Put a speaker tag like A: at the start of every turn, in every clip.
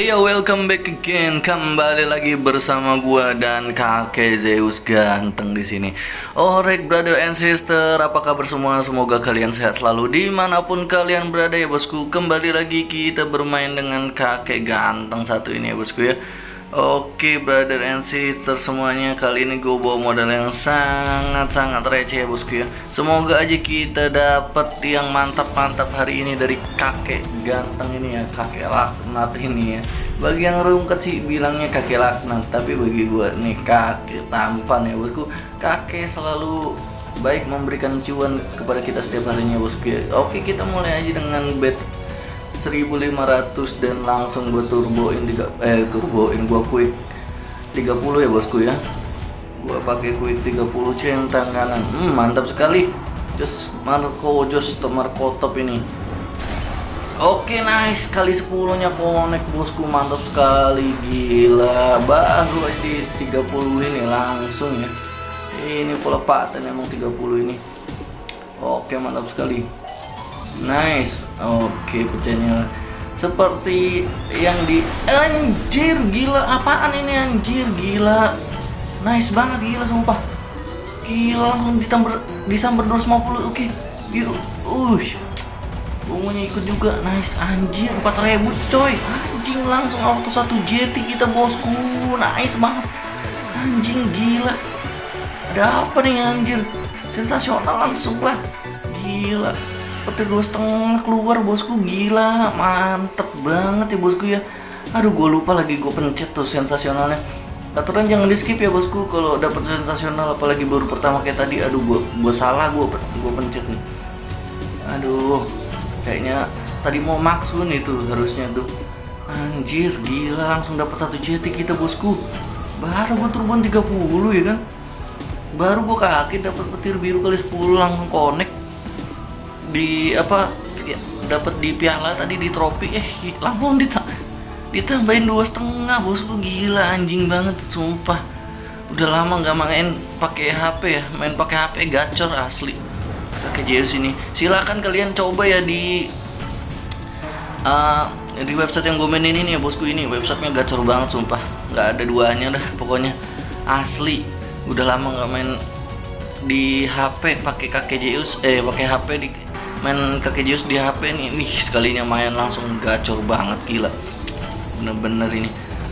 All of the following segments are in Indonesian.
A: Hey welcome back again. Kembali lagi bersama gua dan kakek Zeus ganteng di sini. Alright, brother and sister, apa kabar semua? Semoga kalian sehat selalu di mana pun kalian berada ya bosku. Kembali lagi kita bermain dengan kakek ganteng satu ini ya bosku ya. Oke brother and sister semuanya Kali ini gue bawa modal yang sangat-sangat receh ya bosku ya. Semoga aja kita dapat yang mantap-mantap hari ini dari kakek ganteng ini ya Kakek laknat ini ya. Bagi yang rungkat sih bilangnya kakek laknat Tapi bagi gue nih kakek tampan ya bosku. Kakek selalu baik memberikan cuan kepada kita setiap harinya bosku ya. Oke kita mulai aja dengan bet 1500 dan langsung gue turboin tiga eh turboin gue quick 30 ya bosku ya. Gue pakai quick 30 centang kanan. Hmm, mantap sekali. Just Marco just Marco top ini. Oke okay, nice kali 10 nya connect bosku mantap sekali. Gila baru di 30 ini langsung ya. Ini pola paten emang 30 ini. Oke okay, mantap sekali Nice. Oke, okay, pecahnya seperti yang di anjir gila apaan ini anjir gila. Nice banget gila sumpah. Gila langsung ditamber disamber 250. Oke. Okay. Biru. Uh. Bungunya ikut juga. Nice anjir 4000 coy. Anjing langsung auto satu JT kita bosku. Nice banget. Anjing gila. Ada apa nih anjir? Sensasional langsung lah. Gila petir dua setengah keluar bosku. Gila mantep banget ya bosku ya. Aduh gue lupa lagi gue pencet tuh sensasionalnya. Aturan jangan di skip ya bosku kalau dapat sensasional apalagi baru pertama kayak tadi. Aduh gue gue salah gue gue pencet nih. Aduh kayaknya tadi mau maksun itu harusnya tuh. Anjir gila langsung dapat satu JT kita bosku. Baru gue turban 30 ya kan? Baru gue kaget dapat petir biru kali 10 langsung connect di apa ya, dapat di piala tadi di trofi eh langsung dita ditambahin dua setengah bosku gila anjing banget sumpah. Udah lama nggak main pakai HP ya main pakai HP gacor asli. Pakai JS ini. Silakan kalian coba ya di uh, di website yang gue mainin ini ya bosku ini. Websitenya gacor banget sumpah. Nggak ada duanya dah pokoknya. Asli. Udah lama nggak main di HP pakai kakek Zeus eh pakai HP di main kakek Zeus di HP nih. Nih sekalinya main langsung gacor banget gila. Bener-bener ini.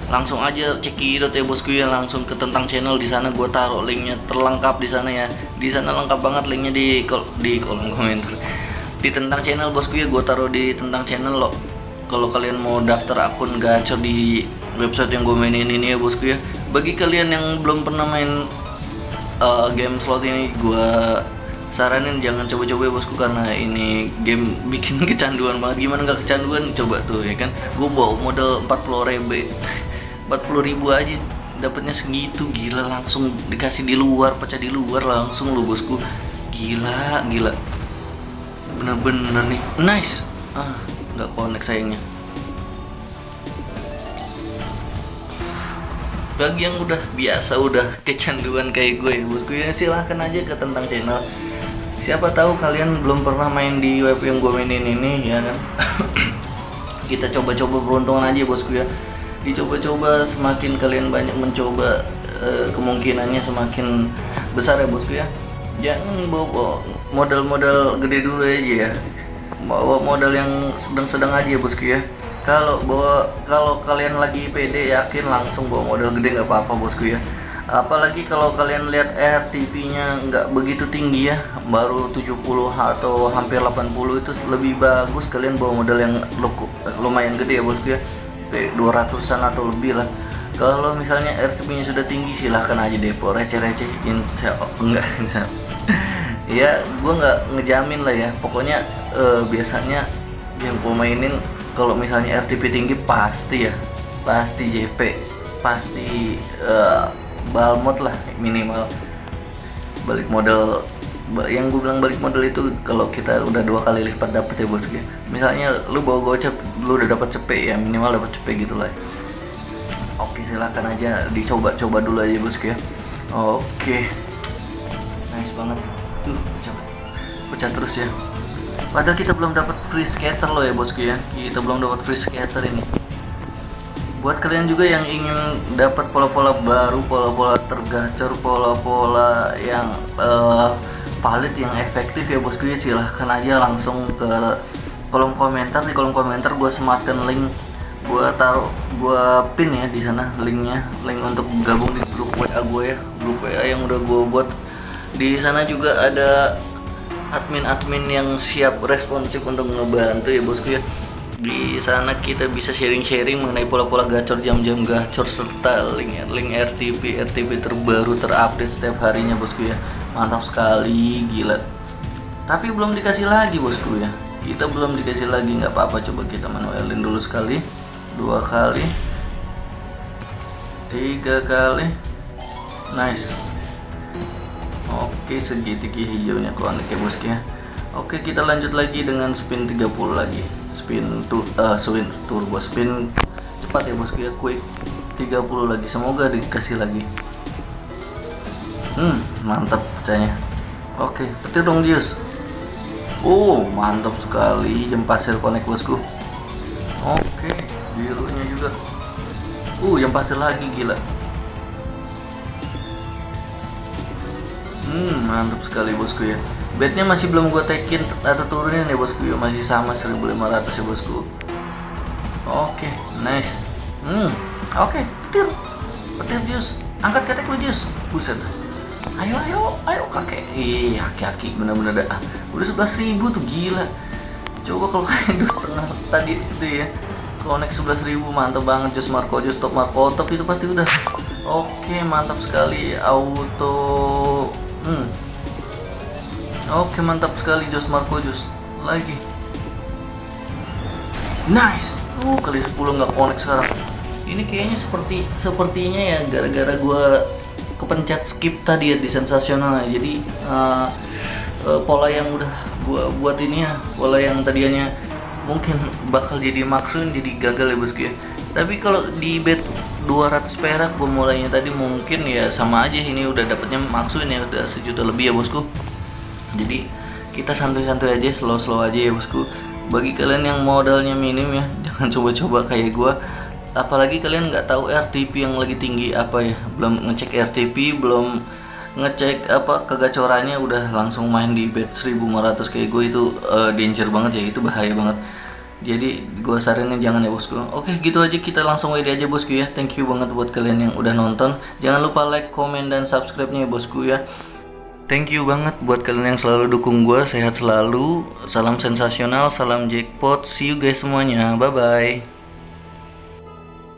A: Langsung aja cekidot ya bosku ya langsung ke tentang channel di sana. Gue taruh linknya terlengkap di sana ya. Di sana lengkap banget linknya di kol di kolom komentar. Di tentang channel bosku ya gue taruh di tentang channel loh kalau kalian mau daftar akun gacor di website yang gue mainin ini ya bosku ya. Bagi kalian yang belum pernah main uh, game slot ini gue saranin jangan coba-coba ya bosku karena ini game bikin kecanduan banget. Gimana nggak kecanduan? Coba tuh ya kan? Gue bawa modal 40 ribu 40 ribu aja dapatnya segitu gila langsung dikasih di luar pecah di luar langsung lo bosku. Gila gila. Bener-bener nih. Nice. Ah nggak connect sayangnya. Bagi yang udah biasa udah kecanduan kayak gue ya bosku ya silahkan aja ke tentang channel siapa tahu kalian belum pernah main di web yang gue mainin ini ya kan? Kita coba-coba beruntungan aja bosku ya. Dicoba-coba semakin kalian banyak mencoba e, kemungkinannya semakin besar ya bosku ya. Jangan bawa modal-modal gede dulu aja ya. Bawa modal yang sedang-sedang aja ya bosku ya. Kalau bawa kalau kalian lagi pede yakin langsung bawa modal gede nggak apa-apa bosku ya apalagi kalau kalian lihat RTP nya nggak begitu tinggi ya baru 70 atau hampir 80 itu lebih bagus. Kalian bawa modal yang lumayan gede ya bosku ya. Kayak 200an atau lebih lah. Kalau misalnya RTP nya sudah tinggi silahkan aja depo. Receh-receh insya enggak insya ya gue nggak ngejamin lah ya. Pokoknya uh, biasanya yang gue mainin kalau misalnya RTP tinggi pasti ya. Pasti JP pasti uh, balmot lah minimal. Balik modal yang gue bilang balik modal itu kalau kita udah dua kali lipat dapet ya bosku ya. Misalnya lu bawa gocap lu udah dapat cepet ya minimal dapat cepet gitu lah. Oke silahkan aja dicoba-coba dulu aja bosku ya. Oke. Nice banget. Tuh pecah. Pecah terus ya. Padahal kita belum dapat free scatter loh ya bosku ya. Kita belum dapat free scatter ini buat kalian juga yang ingin dapat pola-pola baru pola-pola tergacor pola-pola yang uh, valid yang efektif ya bosku ya silahkan aja langsung ke kolom komentar. Di kolom komentar gue sematkan link gue taruh gue pin ya di sana linknya. Link untuk gabung di grup WA gue ya grup WA yang udah gue buat. Di sana juga ada admin-admin yang siap responsif untuk ngebantu ya bosku ya di sana kita bisa sharing-sharing mengenai pola-pola gacor jam-jam gacor serta link link RTP RTP terbaru terupdate setiap harinya bosku ya. Mantap sekali gila. Tapi belum dikasih lagi bosku ya. Kita belum dikasih lagi nggak apa-apa. Coba kita manualin dulu sekali. Dua kali. Tiga kali. Nice. Oke segitiga hijaunya konek ya bosku ya. Oke kita lanjut lagi dengan spin 30 lagi spin tuh uh, spin turbo spin. Cepat ya bosku ya quick. 30 lagi semoga dikasih lagi. Hmm mantap pecahnya oke petir dong Dius oh mantap sekali jam pasir connect bosku. Oke birunya juga. Uh jam pasir lagi gila. Hmm mantap sekali bosku ya bednya masih belum gue tekin atau turunin ya bosku. Ya masih sama 1500 ya bosku. Oke okay, nice. Hmm oke okay, petir. Petir jus. Angkat ketek lu jus. Buset. Ayo ayo ayo kakek. Iya kaki bener-bener dah. Udah sebelas ribu tuh gila. Coba kalau kayak dua setengah tadi itu ya. Connect sebelas ribu mantap banget. Jus Marco jus top Marco top itu pasti udah. Oke okay, mantap sekali. Auto hmm Oke mantap sekali Jos Marco Jos. Lagi. Nice. Uh kali 10 nggak connect sekarang. Ini kayaknya seperti sepertinya ya gara-gara gue kepencet skip tadi ya di sensasional jadi uh, uh, pola yang udah gue buat ini ya pola yang tadinya mungkin bakal jadi maksun jadi gagal ya bosku ya. Tapi kalau di bet 200 perak gue mulainya tadi mungkin ya sama aja ini udah dapetnya maksun ya udah sejuta lebih ya bosku jadi kita santuy-santuy aja slow-slow aja ya bosku. Bagi kalian yang modalnya minim ya jangan coba-coba kayak gue apalagi kalian nggak tahu RTP yang lagi tinggi apa ya. Belum ngecek RTP belum ngecek apa kegacorannya udah langsung main di bet 1500 kayak gue itu uh, danger banget ya itu bahaya banget. Jadi gue saranin jangan ya bosku. Oke gitu aja kita langsung WD aja bosku ya. Thank you banget buat kalian yang udah nonton. Jangan lupa like comment dan subscribe nya ya bosku ya Thank you banget buat kalian yang selalu dukung gue. Sehat selalu. Salam sensasional, salam jackpot. See you guys semuanya. Bye bye.